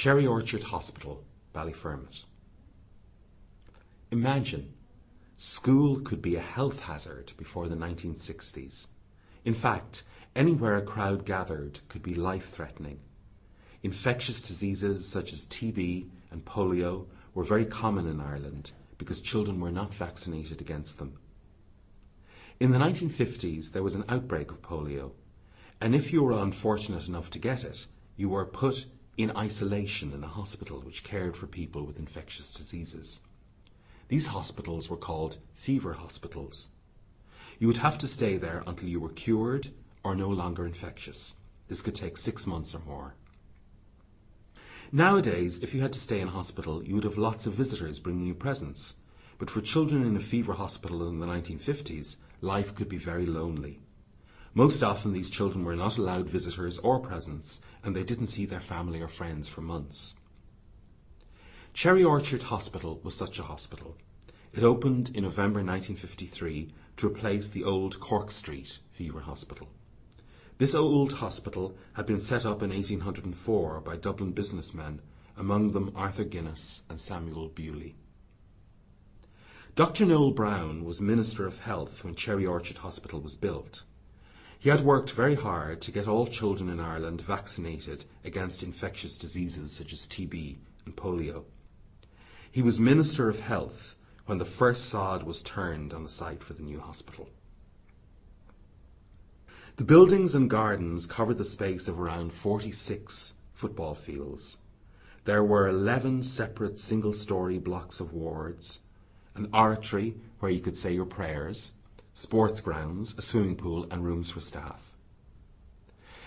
Cherry Orchard Hospital, Ballyfermot. Imagine, school could be a health hazard before the 1960s. In fact, anywhere a crowd gathered could be life-threatening. Infectious diseases such as TB and polio were very common in Ireland because children were not vaccinated against them. In the 1950s, there was an outbreak of polio, and if you were unfortunate enough to get it, you were put in isolation in a hospital which cared for people with infectious diseases. These hospitals were called fever hospitals. You would have to stay there until you were cured or no longer infectious. This could take six months or more. Nowadays, if you had to stay in hospital, you would have lots of visitors bringing you presents. But for children in a fever hospital in the 1950s, life could be very lonely. Most often these children were not allowed visitors or presents, and they didn't see their family or friends for months. Cherry Orchard Hospital was such a hospital. It opened in November 1953 to replace the old Cork Street Fever Hospital. This old hospital had been set up in 1804 by Dublin businessmen, among them Arthur Guinness and Samuel Bewley. Dr. Noel Browne was Minister of Health when Cherry Orchard Hospital was built. He had worked very hard to get all children in Ireland vaccinated against infectious diseases such as TB and polio. He was Minister of Health when the first sod was turned on the site for the new hospital. The buildings and gardens covered the space of around 46 football fields. There were 11 separate single-storey blocks of wards, an oratory where you could say your prayers, sports grounds, a swimming pool and rooms for staff.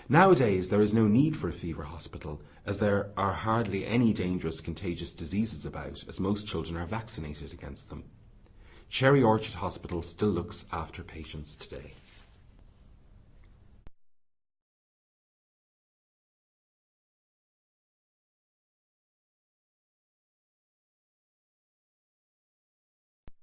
Nowadays there is no need for a fever hospital as there are hardly any dangerous contagious diseases about as most children are vaccinated against them. Cherry Orchard Hospital still looks after patients today.